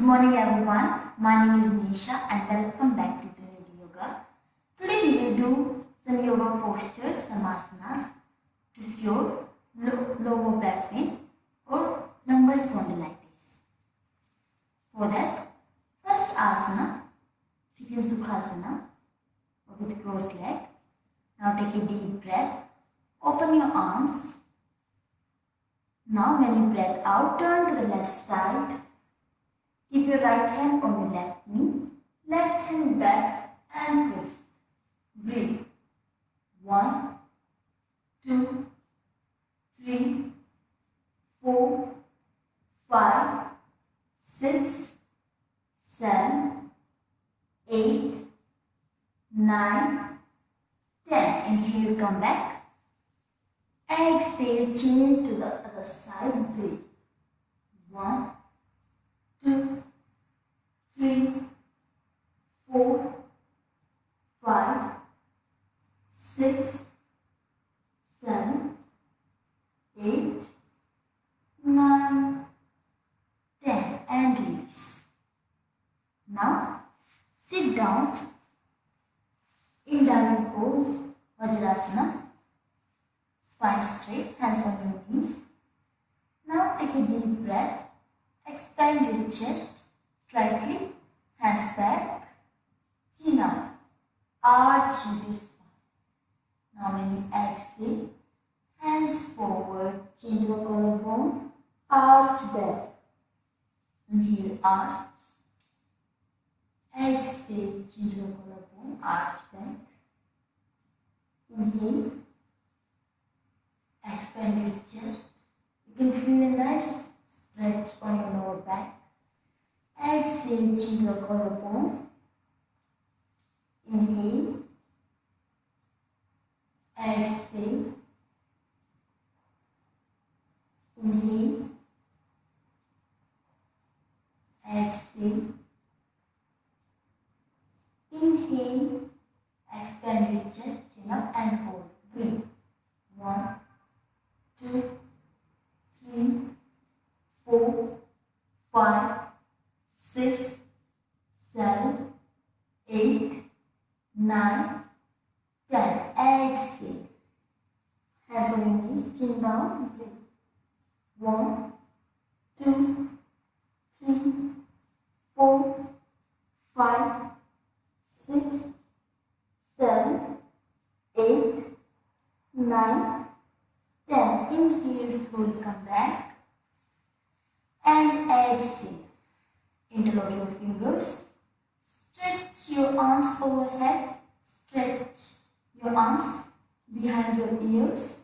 Good morning everyone. My name is Nisha and welcome back to Trinity Yoga. Today we will do some yoga postures, some asanas to cure lo- lower back pain or lumbar spondylitis. For that, first asana, sitting sukhasana with crossed leg. Now take a deep breath. Open your arms. Now when you breathe out, turn to the left side. Keep your right hand on your left knee, left hand back and twist. Breathe. One, two, three, four, five, six, seven, eight, nine, ten. Inhale, come back. Exhale, change to the other side. Breathe. One, two, three, four, five, six, seven, eight, nine, ten, and release. Now, sit down in diamond pose, Vajrasana, spine straight, hands on your knees. Now, take a deep breath. Expand your chest slightly, hands back, chin up, arch your spine. Now when you exhale, hands forward, chin to the collarbone, arch back. Inhale, arch. Exhale, chin to the collarbone, arch back. Inhale, expand your chest. You can feel a nice stretch on your lower back. Exhale, chin the collarbone. Inhale. Exhale. Inhale. Exhale. Inhale. Expand your chest, chin down. Breathe. One, two, three, four, five, six, seven, eight, nine, ten. Inhale, slowly come back and exhale. Interlock your fingers. Stretch your arms overhead. Stretch your arms behind your ears.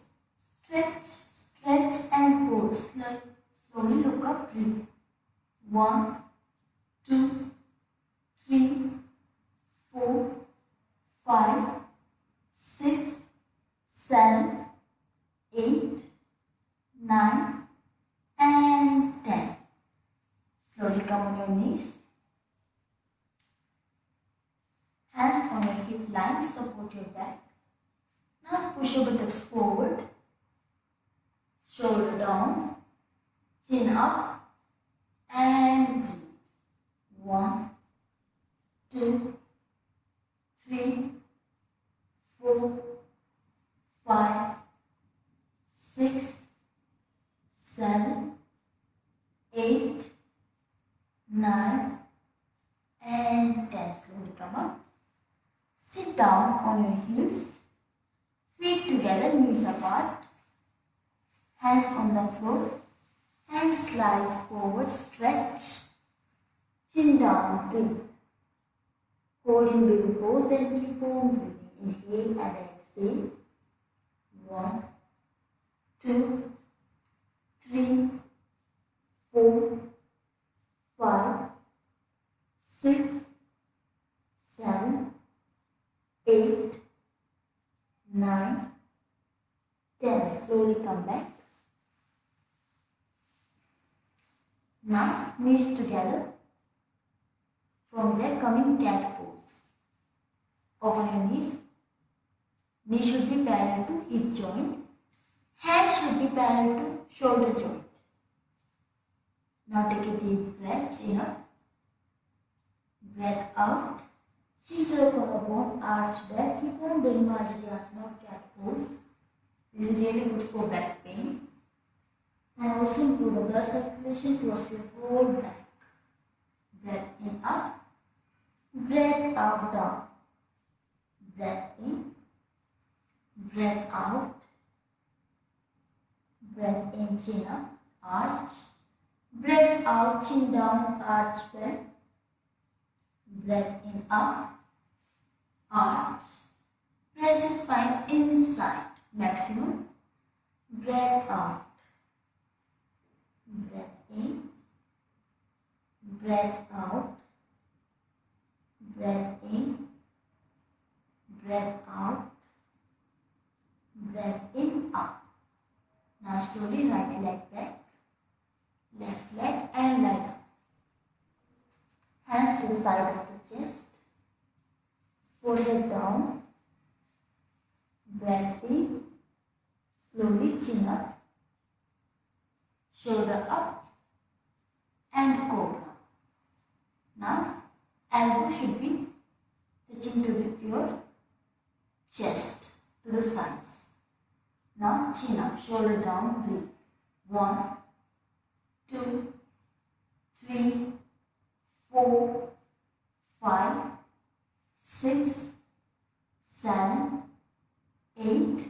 Stretch, stretch and hold. Slow- Slowly look up. Breathe. One, two, three, four, five, six, seven, eight, nine, and ten. Slowly come on your knees. Hands on your hip line, support your back. Now push your buttocks forward, shoulder down, chin up, and breathe. One, two, three, four, five, six, seven, eight, nine, and ten. Slowly come up. Sit down on your heels, feet together, knees apart, hands on the floor, hands slide forward, stretch, chin down, breathe. Hold in baby pose and keep on breathing. Inhale and exhale. One, two, three, four, five, six, seven, eight, nine, ten. Slowly come back. Now knees together. From there coming cat pose. Open your knees. Knee should be parallel to hip joint. Hands should be parallel to shoulder joint. Now take a deep breath, up, breath out. Chin collarbone, arch back. Keep on doing Marjariasana or cat pose. This is really good for back pain. And also improve the blood circulation towards your whole back. Breath in up. Breath out down. Breath in. Breath out. Breath in, chin up, arch. Breath out, chin down, arch back. Breath in up, arch. Press your spine inside, maximum. Breath out. Breath in. Breath out. Breath in. Breath out. Breath in, up. Now slowly right leg back, left leg and leg up. Hands to the side of the chest. Forehead down. Breath in. Slowly chin up. Shoulder up. And cobra. Now elbow should be touching to the, your chest, to the sides. Now chin up, shoulder down, breathe. One, two, three, four, five, six, seven, eight,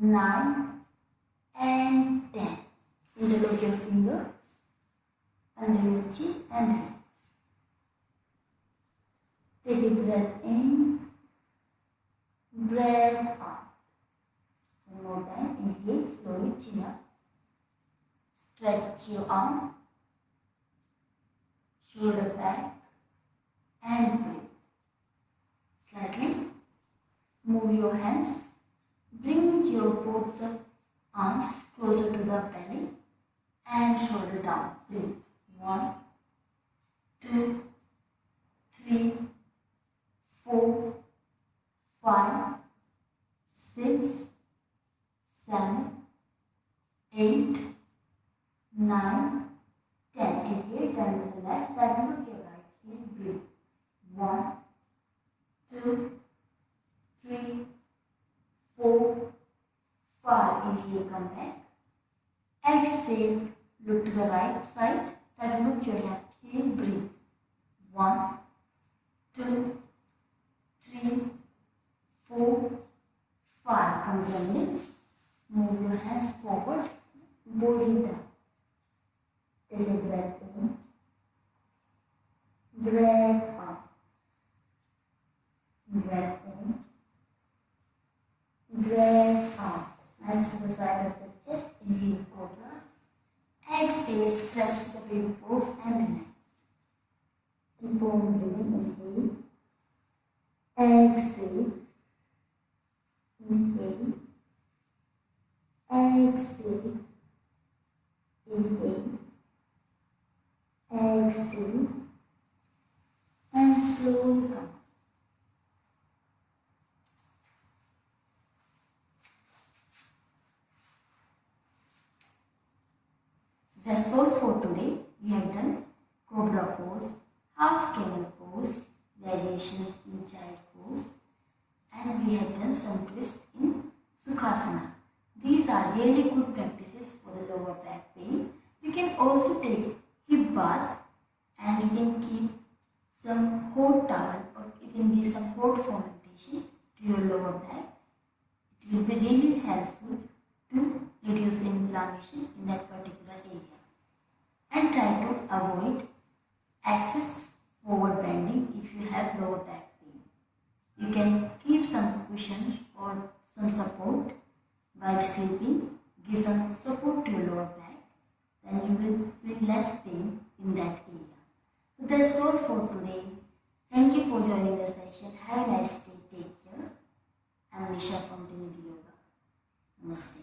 nine, and ten. Interlock your finger under your chin and relax. Take a breath in, breath out. One more time. Inhale, slowly chin up. Stretch your arm, shoulder back, and breathe. Slightly move your hands. Bring your both the arms closer to the belly and shoulder down. Breathe. One, two, three, four, five, six, seven, eight, nine, ten. Inhale, turn to the left, then look your right heel, breathe. One, two, three, four, five. Inhale, come back. Exhale, look to the right side, and look your left heel, breathe. One, two, three, four, five. Come middle. Move your hands forward, body down. Take a breath in. Breath out. Breath in. Breath out. Hands to the side of the chest. Inhale, cobra. Exhale, stretch to the baby pose and relax. Keep on breathing. Inhale. Exhale. Inhale. Exhale. Inhale. Exhale. And slowly come. That's all for today. We have done cobra pose, half camel pose, pose, and we have done some twist in sukhasana. These are really good practices for the lower back pain. You can also take hip bath and you can keep some hot towel or you can give some hot fomentation to your lower back. It will be really helpful to reduce the inflammation in that particular area. And try to avoid excess forward bending if you have lower back pain. You can keep some cushions or some support while sleeping. Give some support to lower back. Then you will feel less pain in that area. So that's all for today. Thank you for joining the session. Have a nice day. Take care. I'm Nisha from Trinity Yoga. Namaste.